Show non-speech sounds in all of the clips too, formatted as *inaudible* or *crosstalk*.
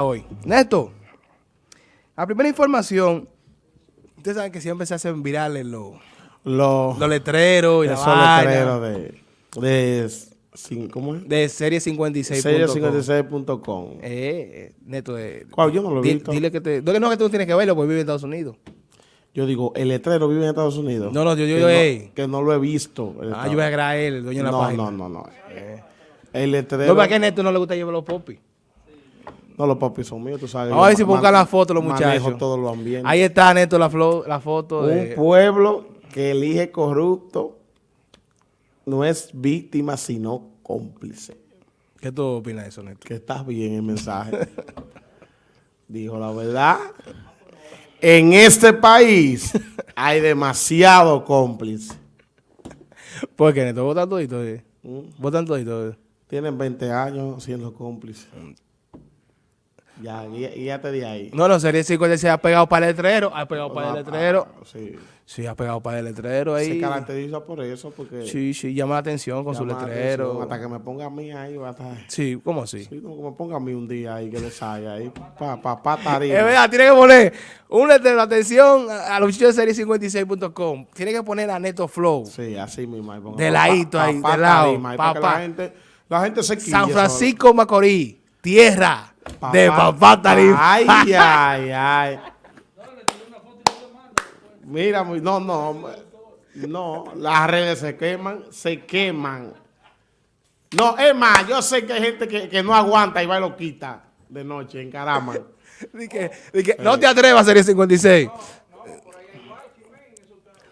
hoy. Neto, la primera información, ustedes saben que siempre se hacen virales los, Los, los letreros y la letreros de, de, cin- ¿cómo es? de serie 56. Serie56.com. Eh, eh, Neto, eh, ¿Cuál? Yo no lo he di- visto. dile que te... No, que tú no tienes que verlo porque vive en Estados Unidos. Yo digo, el letrero vive en Estados Unidos. No, no, yo- yo- que, yo, no, que no lo he visto. Ah, yo voy a él, el dueño de la no, página. no, no, no. El letrero. No, ¿para qué Neto no le gusta llevar los popis? No, los papis son míos, tú sabes. Vamos a ver si buscan la foto los muchachos. todos los ambientes. Ahí está, Neto, la, la foto Un de... pueblo que elige corrupto no es víctima, sino cómplice. ¿Qué tú opinas de eso, Neto? Que estás bien el mensaje. *laughs* Dijo la verdad. En este país hay demasiado cómplice. ¿Por qué, Neto? ¿Votan todito? eh? ¿Mm? ¿Votan todito? eh? Tienen 20 años siendo cómplices. Ya, guía- guíate de ahí. No, no, sería 50 se ha pegado para el letrero, ha pegado para el letrero. Ah, Sí. Sí, ha pegado para el letrero ahí. Se caracteriza por eso, porque... Sí, sí, llama la atención con su letrero. atención. Hasta que me ponga a mí ahí, va a estar... Sí, ¿cómo así? Sí, no, que me ponga a mí un día ahí, que le salga ahí, pa, pa, pa, tarima. Es verdad, tiene que poner un letrero, atención a los muchachos de serie56.com. Tiene que poner a Neto Flow. Sí, así mismo. De ladito ahí, de lado, papá. la gente, la gente se quille. San. Francisco Macorís, tierra Papá- de papá Tarima. Ay, *laughs* ay, ay. Mira, no, no, no, las redes se queman, se queman. No, es más, yo sé que hay gente que, que no aguanta y va y lo quita de noche en caramba. *laughs* Di que- di que, no te atrevas a serie 56.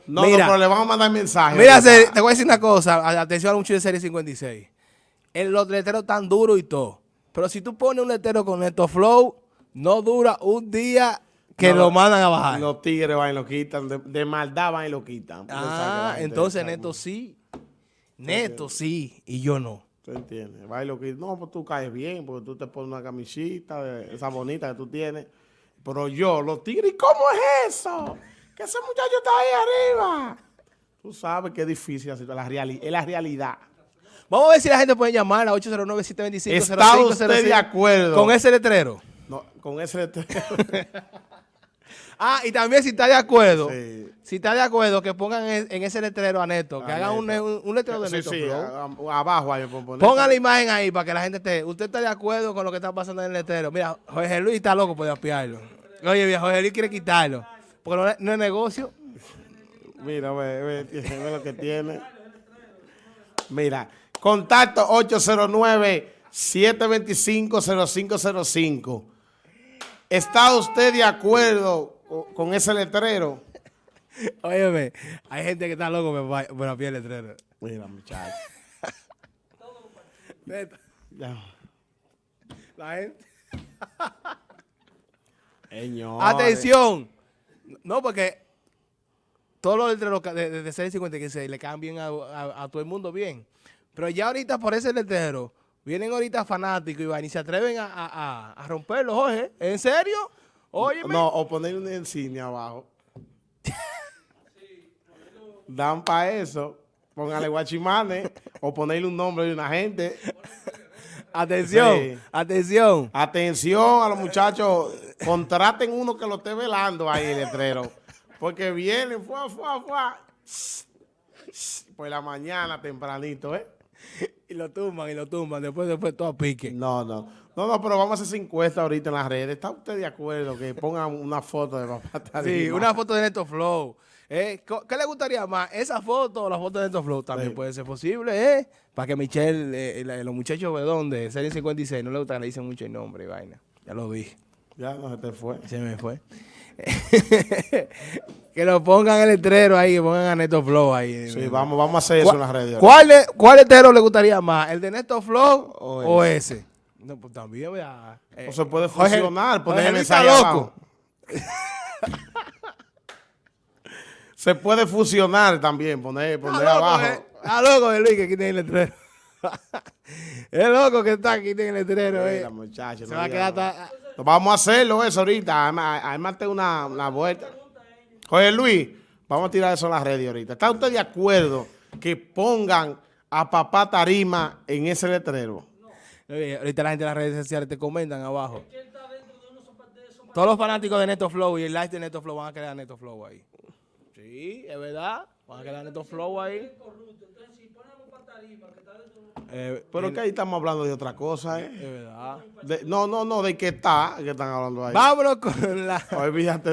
No, Mira. no, pero le vamos a mandar mensaje. Mira, te voy a decir una cosa. Atención a los muchachos de serie 56. En los letreros tan duros y todo. Pero si tú pones un letrero con Neto Flow, no dura un día que No, lo mandan a bajar. Los tigres van y lo quitan, de, de maldad van y lo quitan. Ah, entonces Neto sí. Neto sí. Y yo no. ¿Tú entiendes? Va y lo quitan. No, pues tú caes bien, porque tú te pones una camisita, de esa bonita que tú tienes. Pero yo, los tigres, ¿y cómo es eso? Que ese muchacho está ahí arriba. Tú sabes que es difícil así, la reali- es la realidad. Vamos a ver si la gente puede llamar a 809-725-0505. ¿Está usted de acuerdo? Con ese letrero. No, con ese letrero. *laughs* Ah, y también si está de acuerdo. Sí. Si está de acuerdo, que pongan en, en ese letrero a Neto. Que A hagan un, Neto. un- un letrero de Sí, Neto sí, Flow. a- a- abajo ahí. Pongan la imagen ahí para que la gente esté. ¿Usted está de acuerdo con lo que está pasando en el letrero? Mira, Jorge Luis está loco por apiarlo. Oye, mira, Jorge Luis quiere quitarlo. Porque no es, no es negocio. Mira, ve, ve, ve lo que tiene. Mira, contacto 809-725-0505. ¿Está usted de acuerdo co- con ese letrero? Óyeme, hay gente que está loco por, por apiar el letrero. Mira, muchacho. Neta, Ya. La gente. Señores. Atención. No, porque todos los letreros de, de, de 656 le cambian a, a- a todo el mundo bien. Pero ya ahorita por ese letrero, vienen ahorita fanáticos y, van y se atreven a, a, a- romperlo, Jorge. ¿En serio? Óyeme. No, o poner un insignia abajo. Dan para eso. Póngale guachimanes o ponerle un nombre de una gente. Atención, Sí. atención. Atención a los muchachos, contraten uno que lo esté velando ahí el letrero. Porque vienen, fuá, fuá, fuá. Por la mañana tempranito, ¿eh? *laughs* Y lo tumban y lo tumban. Después, después todo a pique. No, no. No, no, pero vamos a hacer encuesta ahorita en las redes. ¿Está usted de acuerdo que pongan una foto de papá *laughs* Sí, Tarima? una foto de Neto Flow. Eh, ¿Qué le gustaría más? ¿Esa foto o la foto de Neto Flow? También Sí. puede ser posible, ¿eh? Para que Michelle, eh, los muchachos de dónde, Serie 56, no le gusta que le dicen mucho el nombre y vaina. Ya lo vi. Ya no se te fue. Se me fue. *laughs* que lo pongan el letrero ahí, que pongan a Neto Flow ahí. Sí, vamos, vamos a hacer eso en las redes. ¿Cuál, ¿Cuál letrero le gustaría más? ¿El de Neto Flow O o, ese? No, pues también, vea. eh, O se puede fusionar, poner el mensaje loco. *laughs* Se puede fusionar también, poner, poner loco, abajo. eh. Está loco de Luis que quiten el letrero. *laughs* es loco que está, quiten el letrero. eh. Mira, muchacho, Se no va a diga quedar nada. hasta- Pues Vamos a hacerlo eso ahorita. Además, además tengo una, una vuelta. Oye, Luis, vamos a tirar eso en las redes ahorita. ¿Está usted de acuerdo que pongan a papá Tarima en ese letrero? Oye, ahorita la gente en las redes sociales te comentan abajo. Todos los fanáticos de Neto Flow y el live de Neto Flow van a quedar Neto Flow ahí. Sí, es verdad. Van a quedar Neto Flow ahí. Eh, Pero que ahí estamos hablando de otra cosa, ¿eh? Es verdad. De- no, no, no, de que está, que están hablando ahí. Vámonos con la... Olvídate